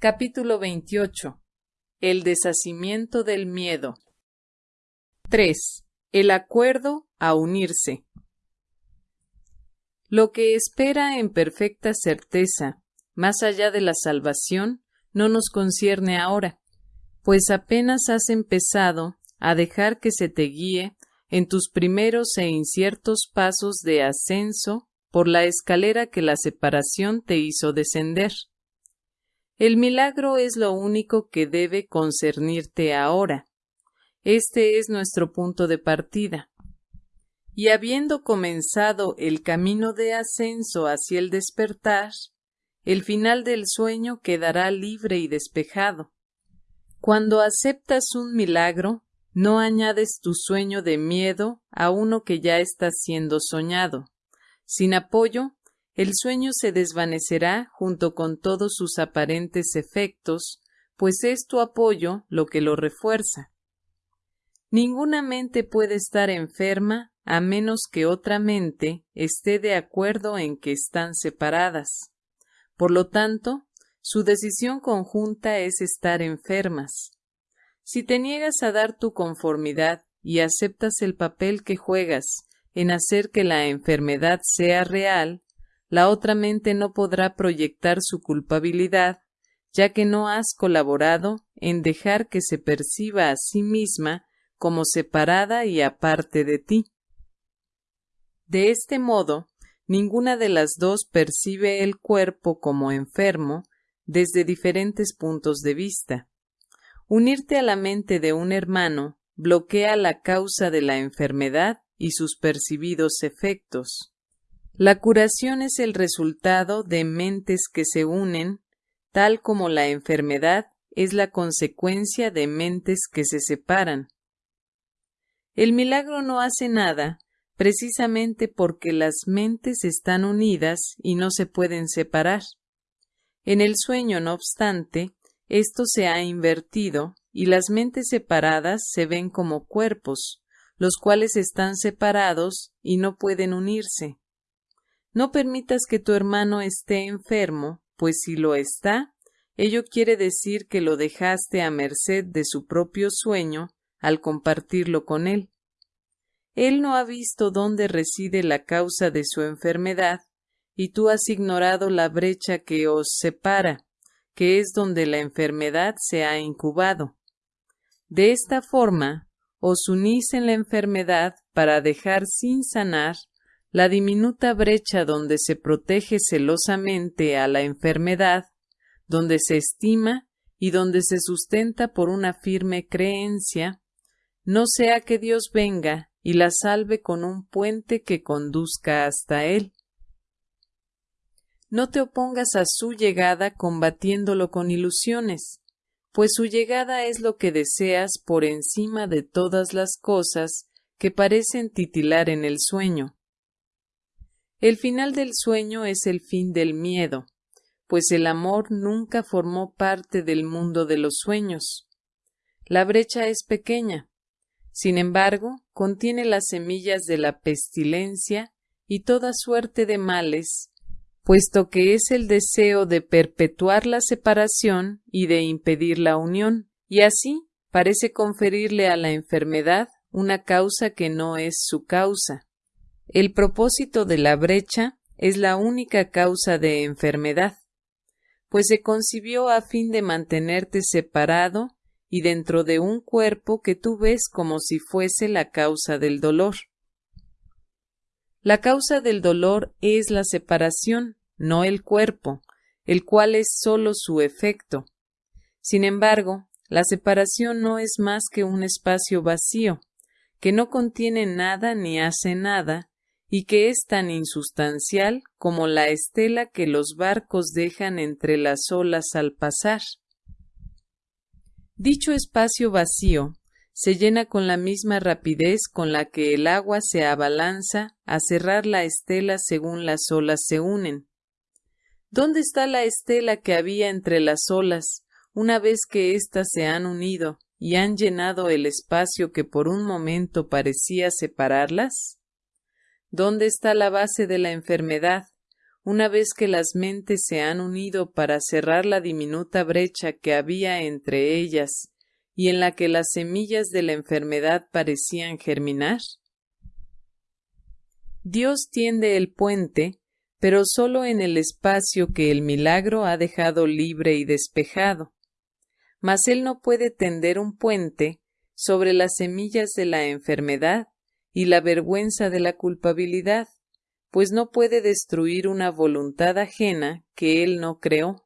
Capítulo 28. El deshacimiento del miedo. 3. El acuerdo a unirse. Lo que espera en perfecta certeza, más allá de la salvación, no nos concierne ahora, pues apenas has empezado a dejar que se te guíe en tus primeros e inciertos pasos de ascenso por la escalera que la separación te hizo descender. El milagro es lo único que debe concernirte ahora. Este es nuestro punto de partida. Y habiendo comenzado el camino de ascenso hacia el despertar, el final del sueño quedará libre y despejado. Cuando aceptas un milagro, no añades tu sueño de miedo a uno que ya está siendo soñado. Sin apoyo, el sueño se desvanecerá junto con todos sus aparentes efectos, pues es tu apoyo lo que lo refuerza. Ninguna mente puede estar enferma a menos que otra mente esté de acuerdo en que están separadas. Por lo tanto, su decisión conjunta es estar enfermas. Si te niegas a dar tu conformidad y aceptas el papel que juegas en hacer que la enfermedad sea real, la otra mente no podrá proyectar su culpabilidad, ya que no has colaborado en dejar que se perciba a sí misma como separada y aparte de ti. De este modo, ninguna de las dos percibe el cuerpo como enfermo desde diferentes puntos de vista. Unirte a la mente de un hermano bloquea la causa de la enfermedad y sus percibidos efectos. La curación es el resultado de mentes que se unen, tal como la enfermedad es la consecuencia de mentes que se separan. El milagro no hace nada precisamente porque las mentes están unidas y no se pueden separar. En el sueño, no obstante, esto se ha invertido y las mentes separadas se ven como cuerpos, los cuales están separados y no pueden unirse. No permitas que tu hermano esté enfermo, pues si lo está, ello quiere decir que lo dejaste a merced de su propio sueño al compartirlo con él. Él no ha visto dónde reside la causa de su enfermedad, y tú has ignorado la brecha que os separa, que es donde la enfermedad se ha incubado. De esta forma, os unís en la enfermedad para dejar sin sanar la diminuta brecha donde se protege celosamente a la enfermedad, donde se estima y donde se sustenta por una firme creencia, no sea que Dios venga y la salve con un puente que conduzca hasta Él. No te opongas a su llegada combatiéndolo con ilusiones, pues su llegada es lo que deseas por encima de todas las cosas que parecen titilar en el sueño. El final del sueño es el fin del miedo, pues el amor nunca formó parte del mundo de los sueños. La brecha es pequeña, sin embargo, contiene las semillas de la pestilencia y toda suerte de males, puesto que es el deseo de perpetuar la separación y de impedir la unión, y así parece conferirle a la enfermedad una causa que no es su causa. El propósito de la brecha es la única causa de enfermedad, pues se concibió a fin de mantenerte separado y dentro de un cuerpo que tú ves como si fuese la causa del dolor. La causa del dolor es la separación, no el cuerpo, el cual es sólo su efecto. Sin embargo, la separación no es más que un espacio vacío, que no contiene nada ni hace nada, y que es tan insustancial como la estela que los barcos dejan entre las olas al pasar. Dicho espacio vacío se llena con la misma rapidez con la que el agua se abalanza a cerrar la estela según las olas se unen. ¿Dónde está la estela que había entre las olas una vez que éstas se han unido y han llenado el espacio que por un momento parecía separarlas? ¿Dónde está la base de la enfermedad, una vez que las mentes se han unido para cerrar la diminuta brecha que había entre ellas y en la que las semillas de la enfermedad parecían germinar? Dios tiende el puente, pero sólo en el espacio que el milagro ha dejado libre y despejado. Mas Él no puede tender un puente sobre las semillas de la enfermedad y la vergüenza de la culpabilidad, pues no puede destruir una voluntad ajena que Él no creó.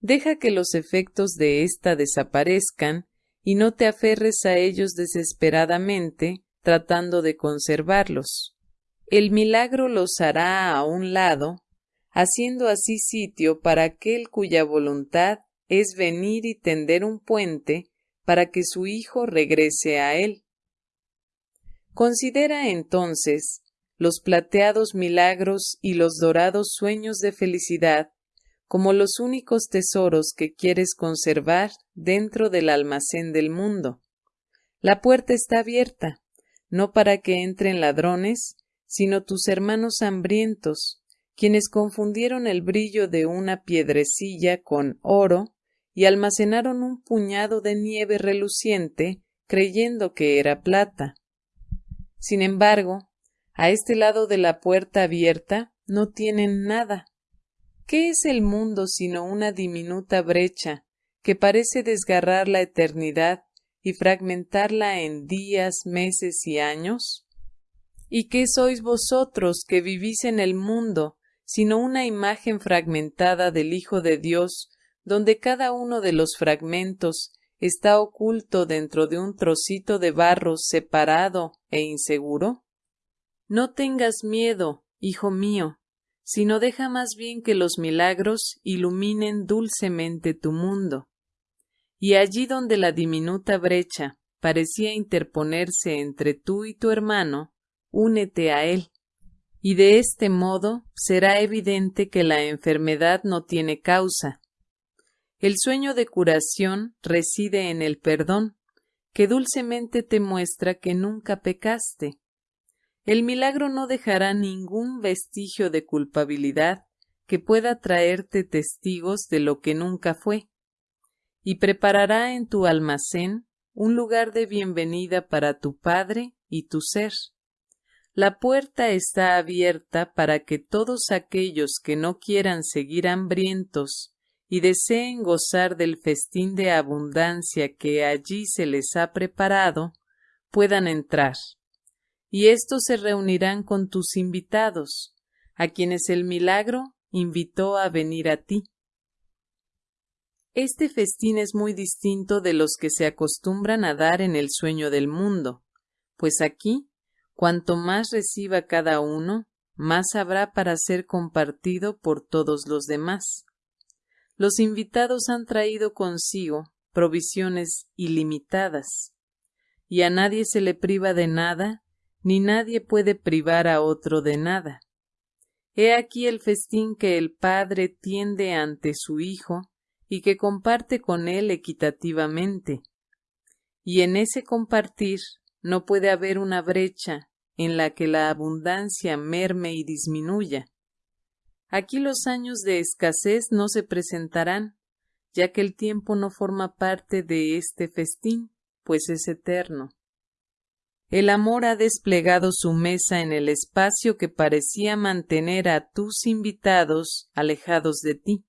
Deja que los efectos de ésta desaparezcan y no te aferres a ellos desesperadamente tratando de conservarlos. El milagro los hará a un lado, haciendo así sitio para aquel cuya voluntad es venir y tender un puente para que su hijo regrese a él. Considera entonces los plateados milagros y los dorados sueños de felicidad como los únicos tesoros que quieres conservar dentro del almacén del mundo. La puerta está abierta, no para que entren ladrones, sino tus hermanos hambrientos, quienes confundieron el brillo de una piedrecilla con oro y almacenaron un puñado de nieve reluciente creyendo que era plata. Sin embargo, a este lado de la puerta abierta no tienen nada. ¿Qué es el mundo sino una diminuta brecha que parece desgarrar la eternidad y fragmentarla en días, meses y años? ¿Y qué sois vosotros que vivís en el mundo sino una imagen fragmentada del Hijo de Dios, donde cada uno de los fragmentos está oculto dentro de un trocito de barro separado e inseguro? No tengas miedo, hijo mío, sino deja más bien que los milagros iluminen dulcemente tu mundo. Y allí donde la diminuta brecha parecía interponerse entre tú y tu hermano, únete a él. Y de este modo será evidente que la enfermedad no tiene causa. El sueño de curación reside en el perdón, que dulcemente te muestra que nunca pecaste, el milagro no dejará ningún vestigio de culpabilidad que pueda traerte testigos de lo que nunca fue, y preparará en tu almacén un lugar de bienvenida para tu Padre y tu ser. La puerta está abierta para que todos aquellos que no quieran seguir hambrientos y deseen gozar del festín de abundancia que allí se les ha preparado, puedan entrar y éstos se reunirán con tus invitados, a quienes el milagro invitó a venir a ti. Este festín es muy distinto de los que se acostumbran a dar en el sueño del mundo, pues aquí, cuanto más reciba cada uno, más habrá para ser compartido por todos los demás. Los invitados han traído consigo provisiones ilimitadas, y a nadie se le priva de nada ni nadie puede privar a otro de nada. He aquí el festín que el Padre tiende ante su Hijo y que comparte con él equitativamente. Y en ese compartir no puede haber una brecha en la que la abundancia merme y disminuya. Aquí los años de escasez no se presentarán, ya que el tiempo no forma parte de este festín, pues es eterno. El amor ha desplegado su mesa en el espacio que parecía mantener a tus invitados alejados de ti.